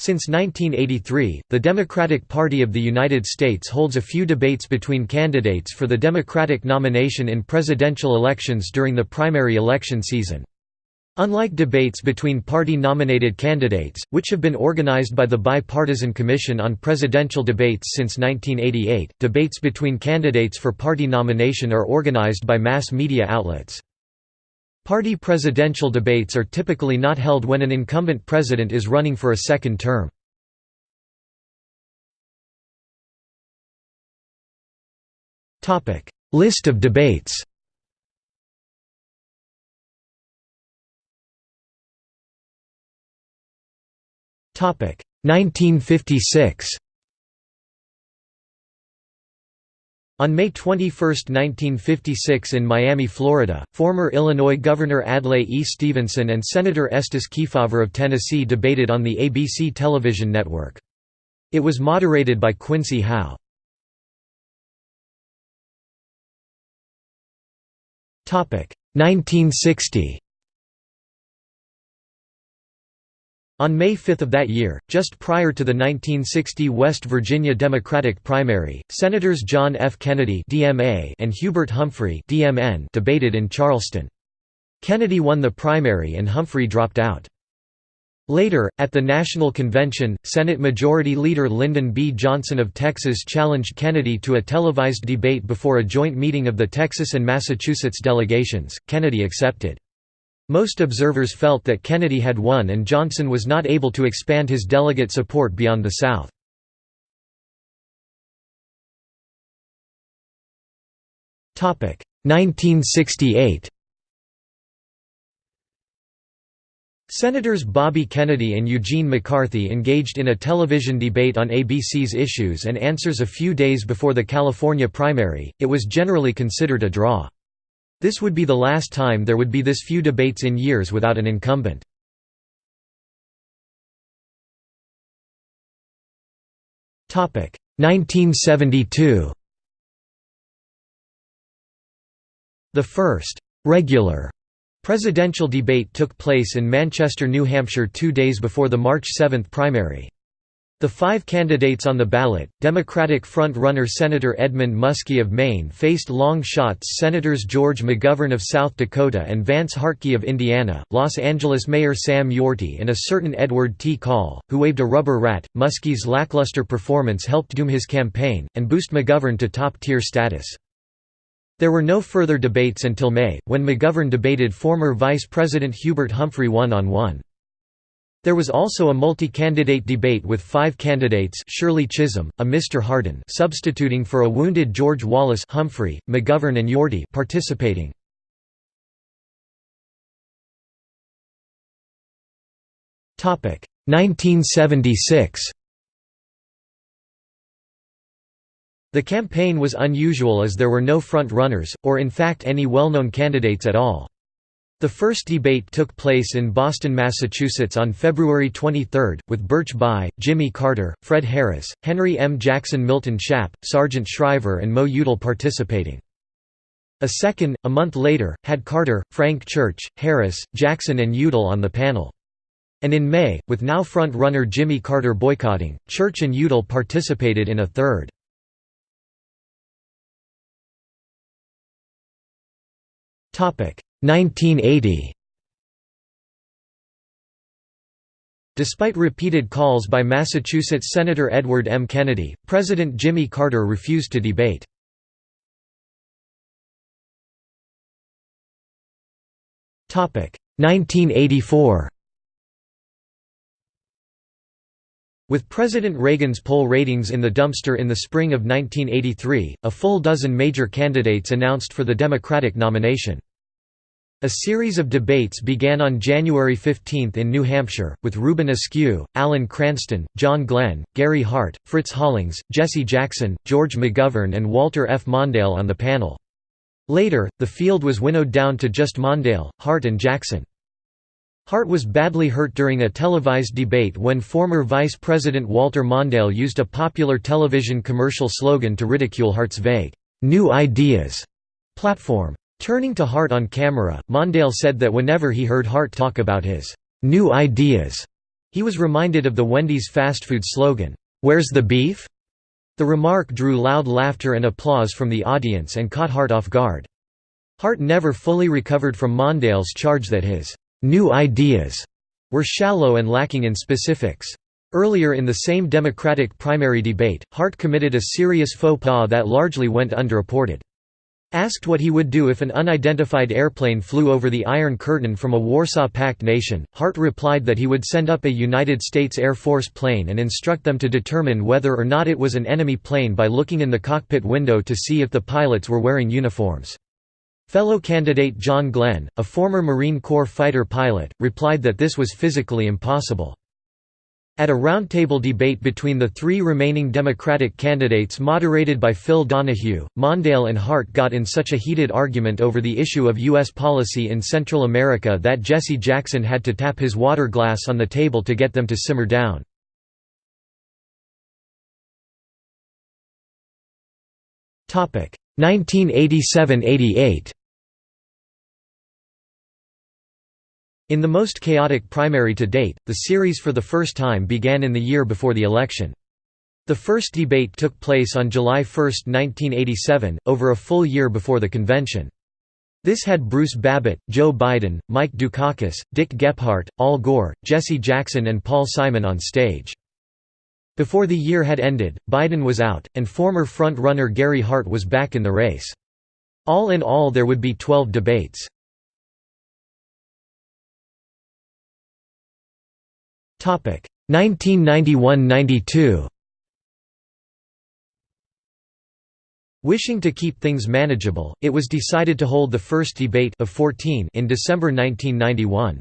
Since 1983, the Democratic Party of the United States holds a few debates between candidates for the Democratic nomination in presidential elections during the primary election season. Unlike debates between party-nominated candidates, which have been organized by the Bipartisan Commission on Presidential Debates since 1988, debates between candidates for party nomination are organized by mass media outlets. Party presidential debates are typically not held when an incumbent president is running for a second term. List of debates Topic 1956 On May 21, 1956 in Miami, Florida, former Illinois Governor Adlai E. Stevenson and Senator Estes Kefauver of Tennessee debated on the ABC television network. It was moderated by Quincy Howe. Topic 1960 On May 5 of that year, just prior to the 1960 West Virginia Democratic primary, Senators John F. Kennedy and Hubert Humphrey debated in Charleston. Kennedy won the primary and Humphrey dropped out. Later, at the National Convention, Senate Majority Leader Lyndon B. Johnson of Texas challenged Kennedy to a televised debate before a joint meeting of the Texas and Massachusetts delegations. Kennedy accepted. Most observers felt that Kennedy had won and Johnson was not able to expand his delegate support beyond the South. Topic 1968. Senators Bobby Kennedy and Eugene McCarthy engaged in a television debate on ABC's Issues and Answers a few days before the California primary. It was generally considered a draw. This would be the last time there would be this few debates in years without an incumbent. Topic 1972. The first regular presidential debate took place in Manchester, New Hampshire 2 days before the March 7 primary. The five candidates on the ballot, Democratic front-runner Senator Edmund Muskie of Maine faced long shots Senators George McGovern of South Dakota and Vance Hartke of Indiana, Los Angeles Mayor Sam Yorty and a certain Edward T. Coll, who waved a rubber rat. Muskie's lackluster performance helped doom his campaign, and boost McGovern to top-tier status. There were no further debates until May, when McGovern debated former Vice President Hubert Humphrey one-on-one. -on -one. There was also a multi-candidate debate with five candidates Shirley Chisholm, a Mr. Hardin substituting for a wounded George Wallace Humphrey, McGovern and Yorty participating. Topic 1976 The campaign was unusual as there were no front-runners, or in fact any well-known candidates at all. The first debate took place in Boston, Massachusetts on February 23, with Birch Bayh, Jimmy Carter, Fred Harris, Henry M. Jackson Milton Shapp, Sargent Shriver and Mo Udall participating. A second, a month later, had Carter, Frank Church, Harris, Jackson and Udall on the panel. And in May, with now front-runner Jimmy Carter boycotting, Church and Udall participated in a third. 1980 Despite repeated calls by Massachusetts Senator Edward M. Kennedy, President Jimmy Carter refused to debate. Topic 1984. With President Reagan's poll ratings in the dumpster in the spring of 1983, a full dozen major candidates announced for the Democratic nomination. A series of debates began on January 15 in New Hampshire, with Reuben Askew, Alan Cranston, John Glenn, Gary Hart, Fritz Hollings, Jesse Jackson, George McGovern and Walter F. Mondale on the panel. Later, the field was winnowed down to just Mondale, Hart and Jackson. Hart was badly hurt during a televised debate when former Vice President Walter Mondale used a popular television commercial slogan to ridicule Hart's vague, "'New Ideas' platform. Turning to Hart on camera, Mondale said that whenever he heard Hart talk about his "'new ideas' He was reminded of the Wendy's fast food slogan, "'Where's the beef?' The remark drew loud laughter and applause from the audience and caught Hart off guard. Hart never fully recovered from Mondale's charge that his "'new ideas' were shallow and lacking in specifics. Earlier in the same Democratic primary debate, Hart committed a serious faux pas that largely went underreported. Asked what he would do if an unidentified airplane flew over the Iron Curtain from a Warsaw Pact nation, Hart replied that he would send up a United States Air Force plane and instruct them to determine whether or not it was an enemy plane by looking in the cockpit window to see if the pilots were wearing uniforms. Fellow candidate John Glenn, a former Marine Corps fighter pilot, replied that this was physically impossible. At a roundtable debate between the three remaining Democratic candidates moderated by Phil Donahue, Mondale and Hart got in such a heated argument over the issue of U.S. policy in Central America that Jesse Jackson had to tap his water glass on the table to get them to simmer down. Topic 1987–88 In the most chaotic primary to date, the series for the first time began in the year before the election. The first debate took place on July 1, 1987, over a full year before the convention. This had Bruce Babbitt, Joe Biden, Mike Dukakis, Dick Gephardt, Al Gore, Jesse Jackson and Paul Simon on stage. Before the year had ended, Biden was out, and former front-runner Gary Hart was back in the race. All in all there would be 12 debates. 1991–92 Wishing to keep things manageable, it was decided to hold the first debate of 14 in December 1991.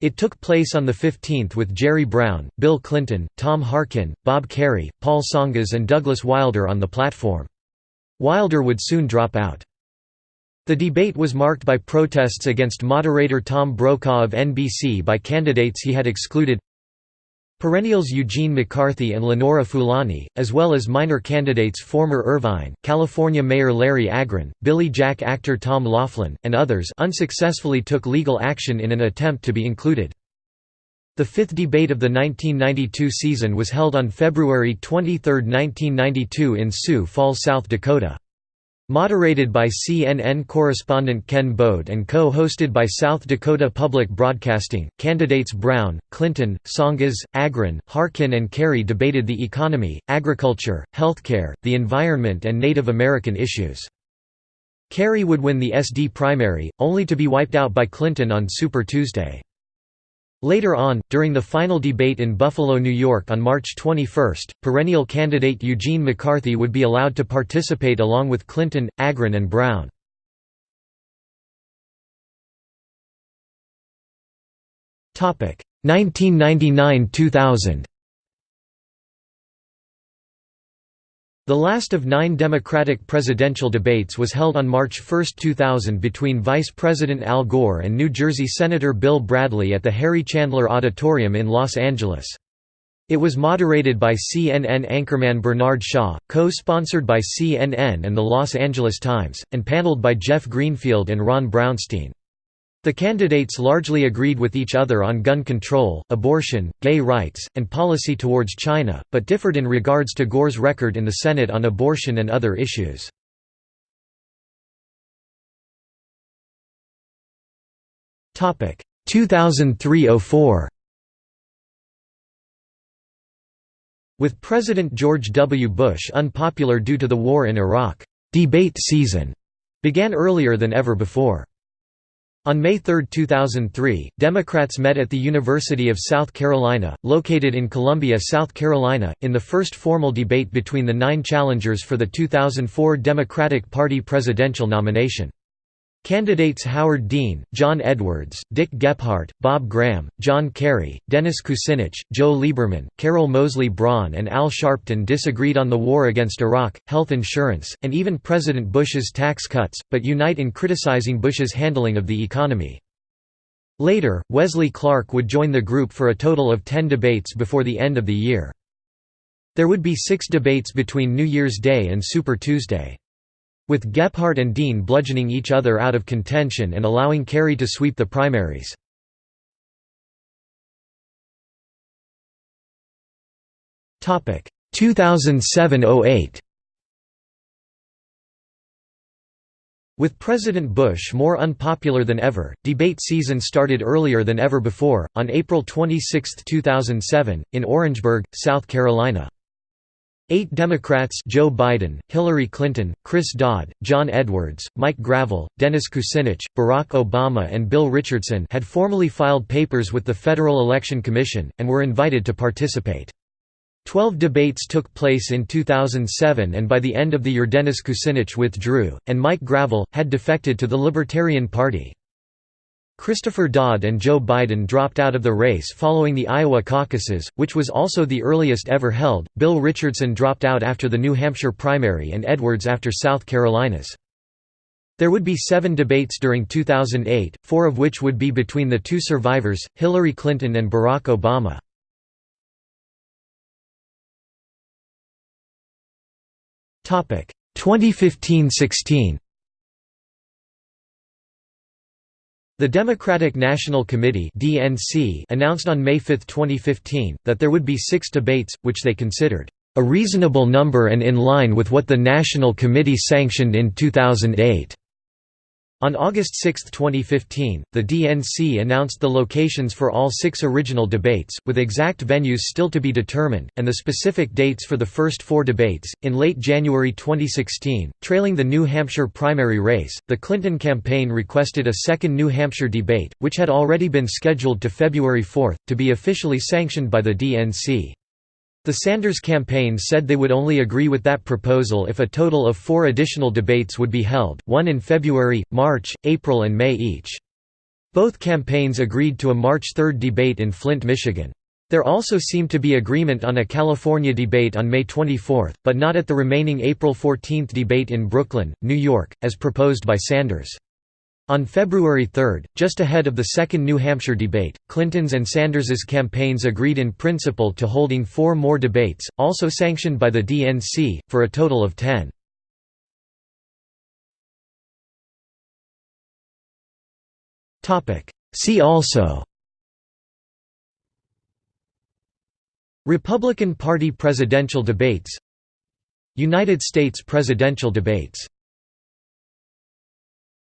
It took place on the 15th with Jerry Brown, Bill Clinton, Tom Harkin, Bob Kerrey, Paul Tsongas and Douglas Wilder on the platform. Wilder would soon drop out. The debate was marked by protests against moderator Tom Brokaw of NBC by candidates he had excluded Perennials Eugene McCarthy and Lenora Fulani, as well as minor candidates former Irvine, California Mayor Larry Agran, Billy Jack actor Tom Laughlin, and others unsuccessfully took legal action in an attempt to be included. The fifth debate of the 1992 season was held on February 23, 1992 in Sioux Falls, South Dakota. Moderated by CNN correspondent Ken Bode and co-hosted by South Dakota Public Broadcasting, candidates Brown, Clinton, Tsongas, Agran, Harkin and Kerrey debated the economy, agriculture, healthcare, the environment and Native American issues. Kerrey would win the SD primary, only to be wiped out by Clinton on Super Tuesday. Later on, during the final debate in Buffalo, New York on March 21, perennial candidate Eugene McCarthy would be allowed to participate along with Clinton, Agran and Brown. Topic 1999–2000 The last of nine Democratic presidential debates was held on March 1, 2000 between Vice President Al Gore and New Jersey Senator Bill Bradley at the Harry Chandler Auditorium in Los Angeles. It was moderated by CNN anchorman Bernard Shaw, co-sponsored by CNN and the Los Angeles Times, and paneled by Jeff Greenfield and Ron Brownstein. The candidates largely agreed with each other on gun control, abortion, gay rights, and policy towards China, but differed in regards to Gore's record in the Senate on abortion and other issues. Topic 2003–04 With President George W. Bush unpopular due to the war in Iraq, debate season began earlier than ever before. On May 3, 2003, Democrats met at the University of South Carolina, located in Columbia, South Carolina, in the first formal debate between the nine challengers for the 2004 Democratic Party presidential nomination. Candidates Howard Dean, John Edwards, Dick Gephardt, Bob Graham, John Kerry, Dennis Kucinich, Joe Lieberman, Carol Moseley Braun and Al Sharpton disagreed on the war against Iraq, health insurance, and even President Bush's tax cuts, but unite in criticizing Bush's handling of the economy. Later, Wesley Clark would join the group for a total of ten debates before the end of the year. There would be six debates between New Year's Day and Super Tuesday. With Gephardt and Dean bludgeoning each other out of contention and allowing Kerry to sweep the primaries. 2007–08 With President Bush more unpopular than ever, debate season started earlier than ever before, on April 26, 2007, in Orangeburg, South Carolina. Eight Democrats Joe Biden, Hillary Clinton, Chris Dodd, John Edwards, Mike Gravel, Dennis Kucinich, Barack Obama and Bill Richardson had formally filed papers with the Federal Election Commission, and were invited to participate. Twelve debates took place in 2007 and by the end of the year Dennis Kucinich withdrew, and Mike Gravel, had defected to the Libertarian Party. Christopher Dodd and Joe Biden dropped out of the race following the Iowa caucuses, which was also the earliest ever held. Bill Richardson dropped out after the New Hampshire primary and Edwards after South Carolina's. There would be seven debates during 2008, four of which would be between the two survivors, Hillary Clinton and Barack Obama. Topic 2015–16 The Democratic National Committee (DNC) announced on May 5, 2015, that there would be 6 debates, which they considered a reasonable number and in line with what the National Committee sanctioned in 2008. On August 6, 2015, the DNC announced the locations for all six original debates, with exact venues still to be determined, and the specific dates for the first four debates. In late January 2016, trailing the New Hampshire primary race, the Clinton campaign requested a second New Hampshire debate, which had already been scheduled to February 4, to be officially sanctioned by the DNC. The Sanders campaign said they would only agree with that proposal if a total of four additional debates would be held, one in February, March, April and May each. Both campaigns agreed to a March 3 debate in Flint, Michigan. There also seemed to be agreement on a California debate on May 24, but not at the remaining April 14 debate in Brooklyn, New York, as proposed by Sanders. On February 3, just ahead of the second New Hampshire debate, Clinton's and Sanders's campaigns agreed in principle to holding four more debates, also sanctioned by the DNC, for a total of ten. See also Republican Party presidential debates United States presidential debates